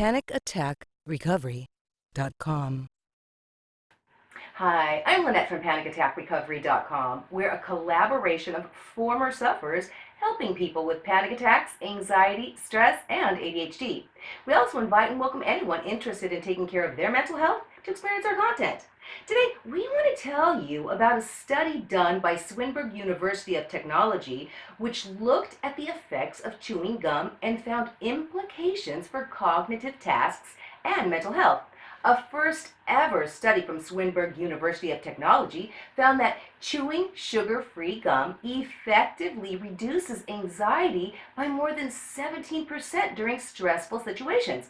PanicAttackRecovery.com. Hi, I'm Lynette from PanicAttackRecovery.com. We're a collaboration of former sufferers helping people with panic attacks, anxiety, stress, and ADHD. We also invite and welcome anyone interested in taking care of their mental health to experience our content. Today, we want tell you about a study done by Swinburne University of Technology, which looked at the effects of chewing gum and found implications for cognitive tasks and mental health. A first ever study from Swinburne University of Technology found that chewing sugar-free gum effectively reduces anxiety by more than 17% during stressful situations.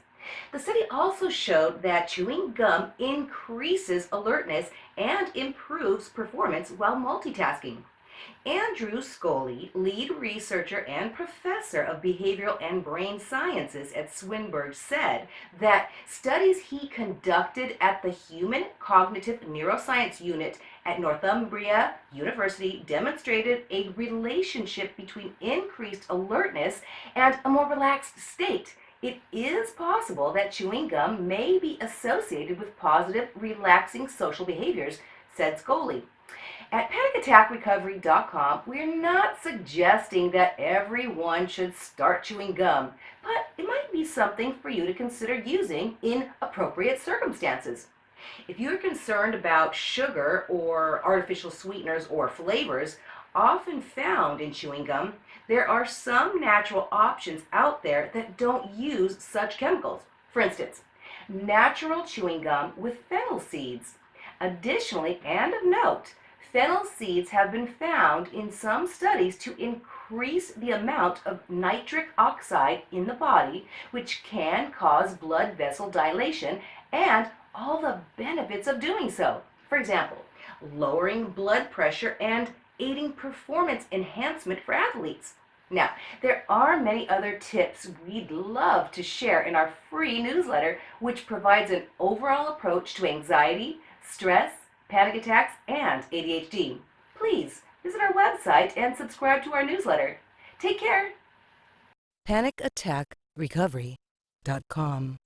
The study also showed that chewing gum increases alertness and improves performance while multitasking. Andrew Scholey, lead researcher and professor of behavioral and brain sciences at Swinburne, said that studies he conducted at the Human Cognitive Neuroscience Unit at Northumbria University demonstrated a relationship between increased alertness and a more relaxed state. It is possible that chewing gum may be associated with positive, relaxing social behaviors, said Scholey. At PanicAttackRecovery.com, we're not suggesting that everyone should start chewing gum, but it might be something for you to consider using in appropriate circumstances. If you're concerned about sugar or artificial sweeteners or flavors often found in chewing gum, there are some natural options out there that don't use such chemicals. For instance, natural chewing gum with fennel seeds. Additionally, and of note, Fennel seeds have been found in some studies to increase the amount of nitric oxide in the body, which can cause blood vessel dilation and all the benefits of doing so. For example, lowering blood pressure and aiding performance enhancement for athletes. Now, there are many other tips we'd love to share in our free newsletter, which provides an overall approach to anxiety, stress, panic attacks, and ADHD. Please visit our website and subscribe to our newsletter. Take care. PanicAttackRecovery.com.